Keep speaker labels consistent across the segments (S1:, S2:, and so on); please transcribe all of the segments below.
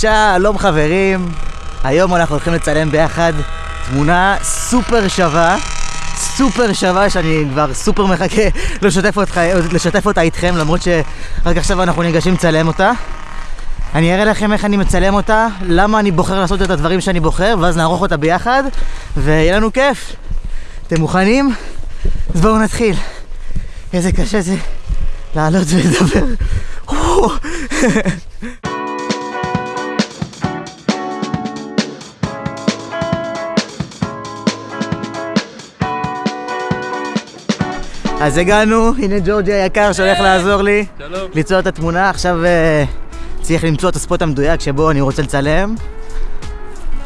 S1: שלום חברים, היום אנחנו הולכים לצלם ביחד תמונה סופר שווה, סופר שווה שאני כבר סופר מחכה לשתף אותך, לשתף אותה איתכם למרות שרק עכשיו אנחנו ניגשים לצלם אותה. אני אראה לכם איך אני מצלם אותה, למה אני בוחר לעשות את הדברים שאני בוחר ואז נערוך אותה ביחד ויהיה לנו כיף. אתם מוכנים? אז בואו נתחיל. איזה קשה זה לעלות ולדבר. אז הגענו, הנה ג'ורג'י היקר שהולך לעזור לי
S2: שלום.
S1: ליצור את התמונה. עכשיו אה, צריך למצוא את הספוט המדויק שבו אני רוצה לצלם.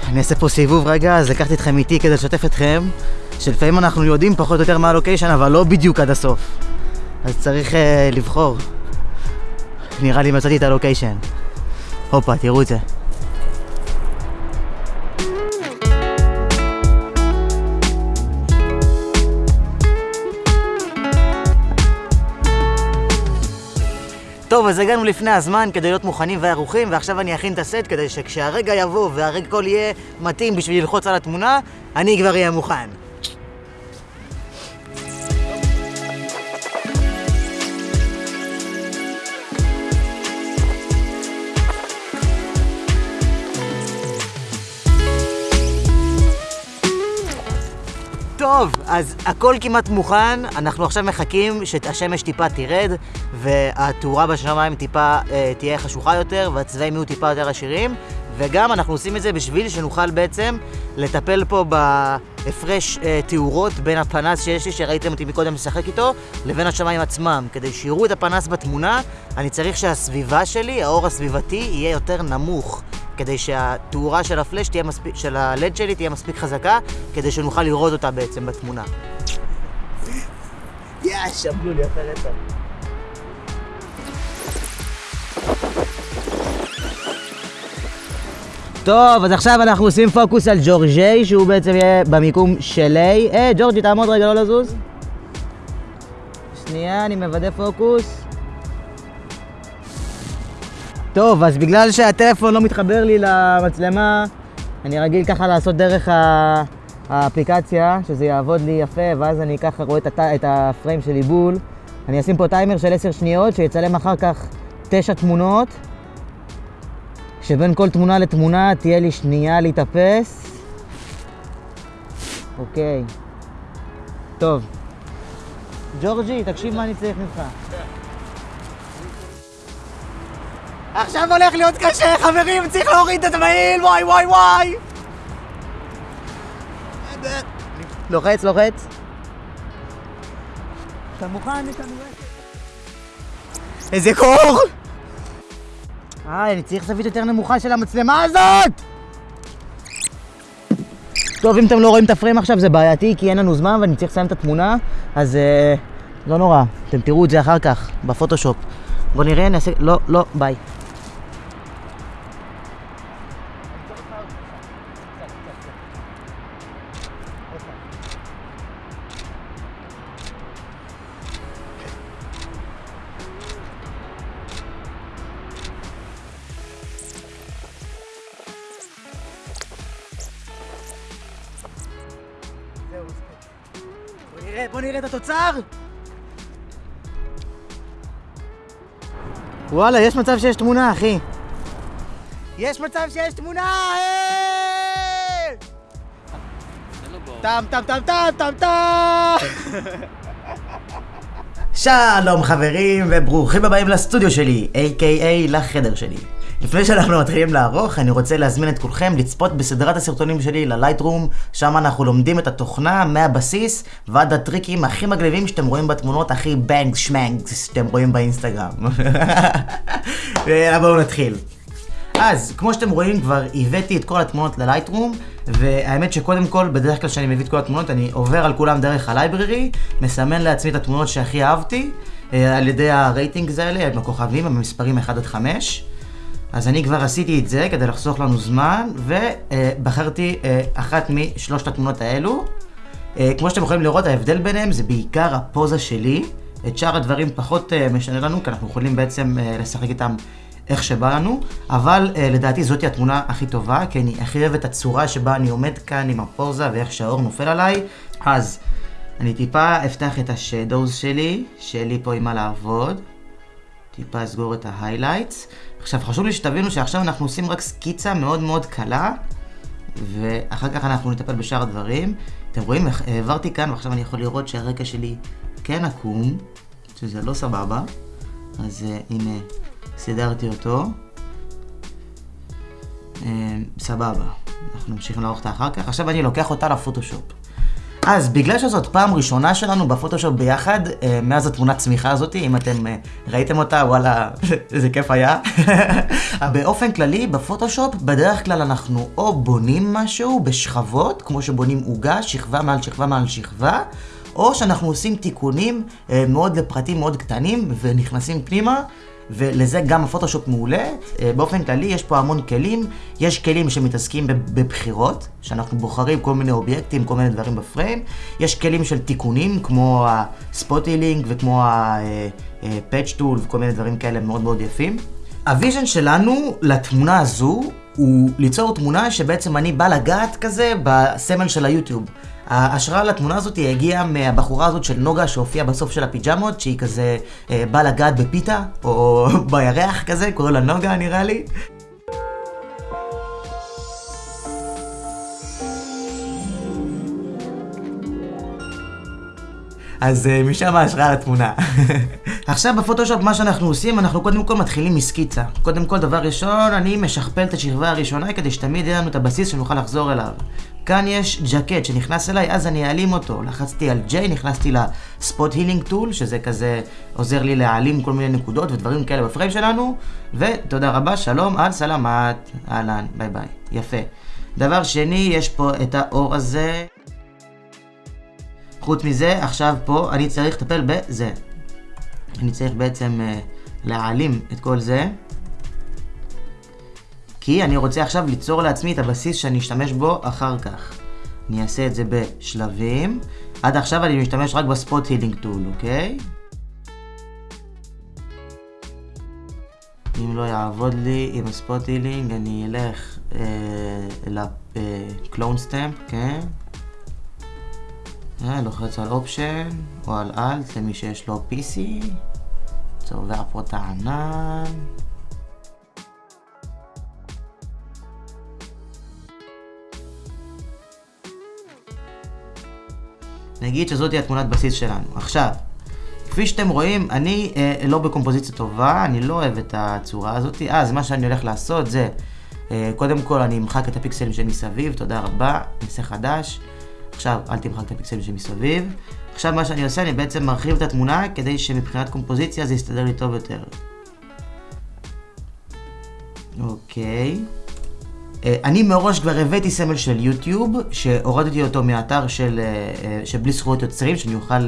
S1: אני אעשה פה סיבוב רגע, אז לקחתי אתכם איתי כדי לשתף אתכם, שלפעמים אנחנו יודעים פחות או יותר מה הלוקיישן, אבל לא בדיוק עד הסוף. אז צריך אה, לבחור. נראה לי מצאתי את הלוקיישן. הופה, תראו את זה. טוב, אז הגענו לפני הזמן כדי להיות מוכנים וערוכים, ועכשיו אני אכין את הסט כדי שכשהרגע יבוא והרגע כל יהיה מתאים בשביל ללחוץ על התמונה, אני כבר אהיה מוכן. טוב, אז הכל כמעט מוכן, אנחנו עכשיו מחכים שהשמש טיפה תרד והתאורה בשמיים טיפה אה, תהיה חשוכה יותר והצבעים יהיו טיפה יותר עשירים וגם אנחנו עושים את זה בשביל שנוכל בעצם לטפל פה בהפרש אה, תאורות בין הפנס שיש לי, שראיתם אותי מקודם לשחק איתו, לבין השמיים עצמם. כדי שיראו את הפנס בתמונה, אני צריך שהסביבה שלי, האור הסביבתי, יהיה יותר נמוך. כדי שהתאורה של הפלאש תהיה מספיק, של הלד שלי תהיה מספיק חזקה, כדי שנוכל לראות אותה בעצם בתמונה. יא, שבלו לי אחרי רצח. טוב, אז עכשיו אנחנו עושים פוקוס על ג'ורג'יי, שהוא בעצם יהיה במיקום של A. אה, ג'ורג'י, תעמוד רגע, לא לזוז. שנייה, אני מוודא פוקוס. טוב, אז בגלל שהטלפון לא מתחבר לי למצלמה, אני רגיל ככה לעשות דרך האפליקציה, שזה יעבוד לי יפה, ואז אני ככה רואה את, הת... את הפריים של עיבול. אני אשים פה טיימר של 10 שניות, שיצלם אחר כך 9 תמונות, שבין כל תמונה לתמונה תהיה לי שנייה להתאפס. אוקיי. טוב. ג'ורג'י, תקשיב מה אני צריך ממך. עכשיו הולך להיות קשה, חברים, צריך להוריד את המעיל, וואי וואי וואי! לוחץ, לוחץ. אתה מוכן? יש לנו רשת. איזה קור! אה, אני צריך זווית יותר נמוכה של המצלמה הזאת! טוב, אם אתם לא רואים את הפריים עכשיו זה בעייתי כי אין לנו זמן ואני צריך לסיים את התמונה אז אה, לא נורא, אתם תראו את זה אחר כך בפוטושופ בוא נראה, נעשה... לא, לא, ביי נראה, בוא נראה את התוצר! וואלה, יש מצב שיש תמונה, אחי. יש מצב שיש תמונה! אה! טם טם טם טם טם טם! שלום חברים וברוכים הבאים לסטודיו שלי, a.k.a לחדר שלי. לפני שאנחנו מתחילים לערוך, אני רוצה להזמין את כולכם לצפות בסדרת הסרטונים שלי ללייטרום, שם אנחנו לומדים את התוכנה מהבסיס ועד הטריקים הכי מגניבים שאתם רואים בתמונות הכי בנגס שמנגס שאתם רואים באינסטגרם. בואו נתחיל. אז, כמו שאתם רואים, כבר הבאתי את כל התמונות ללייטרום, והאמת שקודם כל, בדרך כלל כשאני מביא את כל התמונות, אני עובר על כולם דרך הלייבררי, מסמן לעצמי את התמונות שהכי אהבתי, אה, על ידי הרייטינגס האלה, עם הכוכבים, המספרים 1 עד 5. אז אני כבר עשיתי את זה כדי לחסוך לנו זמן, ובחרתי אה, אחת משלושת התמונות האלו. אה, כמו שאתם יכולים לראות, ההבדל ביניהם זה בעיקר הפוזה שלי. את שאר הדברים פחות אה, משנה לנו, כי אנחנו יכולים בעצם לשחק איתם איך שבא לנו, אבל לדעתי זאתי התמונה הכי טובה, כי אני הכי אוהב את הצורה שבה אני עומד כאן עם הפוזה ואיך שהאור נופל עליי, אז אני טיפה אפתח את השדוז שלי, שיהיה לי פה עם מה לעבוד. טיפה אסגור את ההיילייטס. עכשיו חשוב לי שתבינו שעכשיו אנחנו עושים רק סקיצה מאוד מאוד קלה, ואחר כך אנחנו נטפל בשאר הדברים. אתם רואים, העברתי כאן ועכשיו אני יכול לראות שהרקע שלי כן עקום, שזה לא סבבה. אז uh, הנה, סידרתי אותו. Uh, סבבה, אנחנו נמשיך לערוך אותה אחר כך. עכשיו אני לוקח אותה לפוטושופ. אז בגלל שזאת פעם ראשונה שלנו בפוטושופ ביחד, אה, מאז התמונת צמיחה הזאת, אם אתם אה, ראיתם אותה, וואלה, איזה כיף היה. באופן כללי, בפוטושופ, בדרך כלל אנחנו או בונים משהו בשכבות, כמו שבונים עוגה, שכבה מעל שכבה מעל שכבה, או שאנחנו עושים תיקונים אה, מאוד לפרטים מאוד קטנים ונכנסים פנימה. ולזה גם הפוטושופ מעולה. אה, באופן כללי יש פה המון כלים. יש כלים שמתעסקים בבחירות, שאנחנו בוחרים כל מיני אובייקטים, כל מיני דברים בפריים. יש כלים של תיקונים, כמו ה spot healing וכמו ה-patch tool וכל מיני דברים כאלה מאוד מאוד יפים. ה vision שלנו לתמונה הזו הוא ליצור תמונה שבעצם אני בא לגעת כזה בסמל של היוטיוב. ההשראה לתמונה הזאת הגיעה מהבחורה הזאת של נוגה שהופיעה בסוף של הפיג'מות, שהיא כזה אה, באה לגעת בפיתה, או בירח כזה, קוראים לה נוגה נראה לי. אז uh, משם ההשראה לתמונה. עכשיו בפוטושופ מה שאנחנו עושים, אנחנו קודם כל מתחילים מסקיצה. קודם כל, דבר ראשון, אני משכפל את השכבה הראשונה כדי שתמיד יהיה לנו את הבסיס שנוכל לחזור אליו. כאן יש ג'קט שנכנס אליי, אז אני אעלים אותו. לחצתי על J, נכנסתי ל spot healing tool, שזה כזה עוזר לי להעלים כל מיני נקודות ודברים כאלה בפריים שלנו. ותודה רבה, שלום, יאללה סלמת, אהלן, ביי ביי. יפה. דבר שני, יש פה את האור הזה. חוץ מזה, עכשיו פה אני צריך לטפל בזה. אני צריך בעצם אה, להעלים את כל זה. כי אני רוצה עכשיו ליצור לעצמי את הבסיס שאני אשתמש בו אחר כך. אני אעשה את זה בשלבים. עד עכשיו אני משתמש רק ב spot healing tool, אוקיי? אם לא יעבוד לי עם ה spot healing, אני אלך אה, ל clone stamp, כן? אה, לוחץ על option או על alt למי שיש לו PC. צובע פה את הענן. נגיד שזאת התמונת בסיס שלנו. עכשיו, כפי שאתם רואים, אני אה, לא בקומפוזיציה טובה, אני לא אוהב את הצורה הזאת. אז מה שאני הולך לעשות זה, אה, קודם כל אני אמחק את הפיקסלים שמסביב, תודה רבה, נעשה חדש. עכשיו, אל תמחק את הפיקסלים שמסביב. עכשיו מה שאני עושה, אני בעצם מרחיב את התמונה כדי שמבחינת קומפוזיציה זה יסתדר לי טוב יותר. אוקיי. אה, אני מראש כבר הבאתי סמל של יוטיוב, שהורדתי אותו מהאתר של, אה, אה, של בלי זכויות יוצרים, שאני אוכל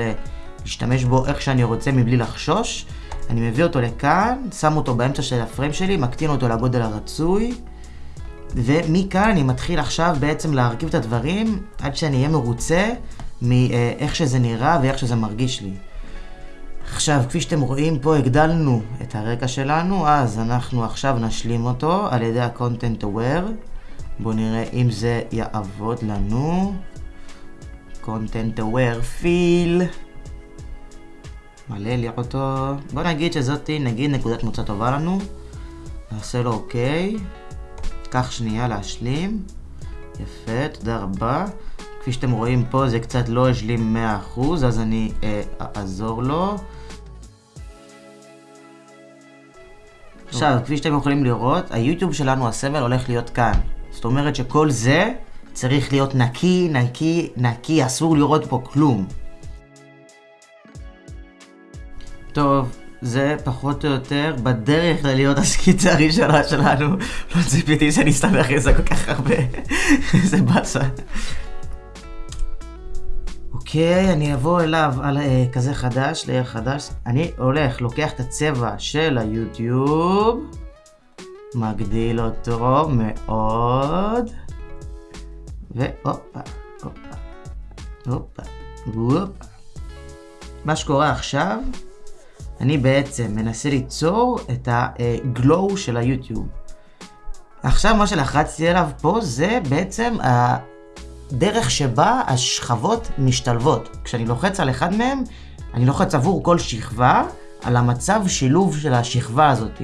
S1: להשתמש בו איך שאני רוצה מבלי לחשוש. אני מביא אותו לכאן, שם אותו באמצע של הפריים שלי, מקטין אותו לגודל הרצוי. ומכאן אני מתחיל עכשיו בעצם להרכיב את הדברים עד שאני אהיה מרוצה מאיך שזה נראה ואיך שזה מרגיש לי. עכשיו, כפי שאתם רואים פה, הגדלנו את הרקע שלנו, אז אנחנו עכשיו נשלים אותו על ידי ה-content aware. בואו נראה אם זה יעבוד לנו. content aware fill. מלא לראות אותו. בואו נגיד שזאתי, נגיד נקודת מוצא טובה לנו. נעשה לו אוקיי. קח שנייה להשלים. יפה, תודה רבה. כפי שאתם רואים פה זה קצת לא השלים 100% אז אני אה, אעזור לו. עכשיו, כפי שאתם יכולים לראות, היוטיוב שלנו, הסמל, הולך להיות כאן. זאת אומרת שכל זה צריך להיות נקי, נקי, נקי, אסור לראות פה כלום. זה פחות או יותר בדרך כלל להיות הסקיצה הראשונה שלנו. לא ציפיתי שאני אסתבך את זה כל כך הרבה. איזה באסה. אוקיי, אני אבוא אליו על אה, כזה חדש, לייר חדש. אני הולך, לוקח את הצבע של היוטיוב, מגדיל אותו מאוד, והופה, הופה, הופה, הופה. מה שקורה עכשיו, אני בעצם מנסה ליצור את הגלואו של היוטיוב. עכשיו מה שלחצתי עליו פה זה בעצם הדרך שבה השכבות משתלבות. כשאני לוחץ על אחד מהם, אני לוחץ עבור כל שכבה על המצב שילוב של השכבה הזאת.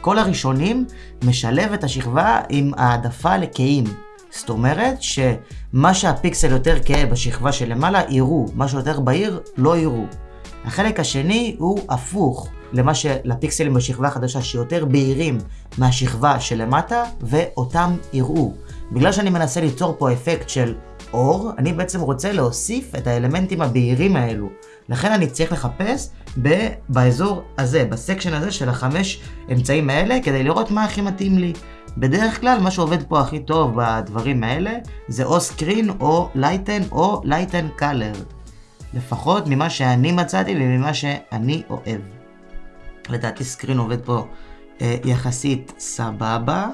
S1: כל הראשונים משלב את השכבה עם העדפה לכהים. זאת אומרת שמה שהפיקסל יותר כהה בשכבה שלמעלה יראו, מה שיותר בהיר לא יראו. החלק השני הוא הפוך למה שלפיקסלים בשכבה החדשה שיותר בהירים מהשכבה שלמטה ואותם יראו. בגלל שאני מנסה ליצור פה אפקט של אור, אני בעצם רוצה להוסיף את האלמנטים הבהירים האלו. לכן אני צריך לחפש ב- באזור הזה, ב section הזה של החמש אמצעים האלה, כדי לראות מה הכי מתאים לי. בדרך כלל מה שעובד פה הכי טוב בדברים האלה זה או screen או lighten או lighter color. לפחות ממה שאני מצאתי וממה שאני אוהב. לדעתי סקרין עובד פה אה, יחסית סבבה.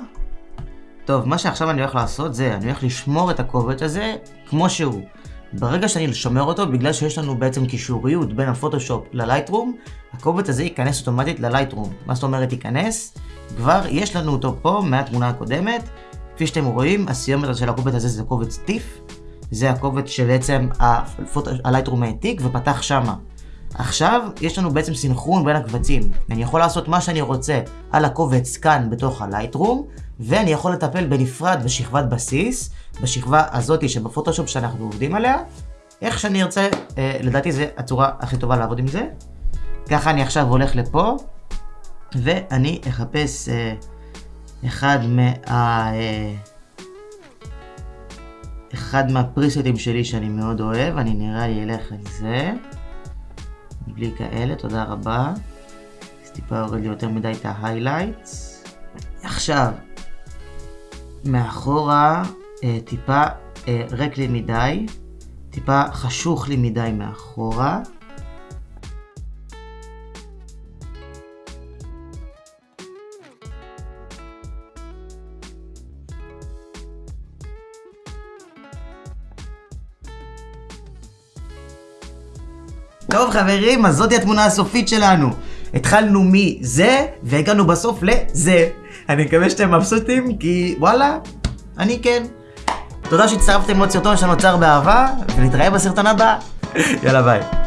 S1: טוב, מה שעכשיו אני הולך לעשות זה, אני הולך לשמור את הקובץ הזה כמו שהוא. ברגע שאני שומר אותו, בגלל שיש לנו בעצם קישוריות בין הפוטושופ ללייטרום, הקובץ הזה ייכנס אוטומטית ללייטרום. מה זאת אומרת ייכנס? כבר יש לנו אותו פה מהתמונה הקודמת. כפי שאתם רואים, הסיומת של הקובץ הזה זה קובץ טיף. זה הקובץ שבעצם הלייטרום העתיק ופתח שמה. עכשיו יש לנו בעצם סינכרון בין הקבצים. אני יכול לעשות מה שאני רוצה על הקובץ כאן בתוך הלייטרום, ואני יכול לטפל בנפרד בשכבת בסיס, בשכבה הזאתי שבפוטושופ שאנחנו עובדים עליה, איך שאני ארצה, אה, לדעתי זה הצורה הכי טובה לעבוד עם זה. ככה אני עכשיו הולך לפה, ואני אחפש אה, אחד מה... אה, אחד מהפריסטים שלי שאני מאוד אוהב, אני נראה לי אלך על זה. בלי כאלה, תודה רבה. אז טיפה יורד לי יותר מדי את ההיילייטס. עכשיו, מאחורה אה, טיפה אה, ריק לי מדי, טיפה חשוך לי מדי מאחורה. טוב חברים, אז זאתי התמונה הסופית שלנו. התחלנו מזה, והגענו בסוף לזה. אני מקווה שאתם מבסוטים, כי וואלה, אני כן. תודה שהצטרפתם לעוד סרטון שנוצר באהבה, ונתראה בסרטון הבא. יאללה ביי.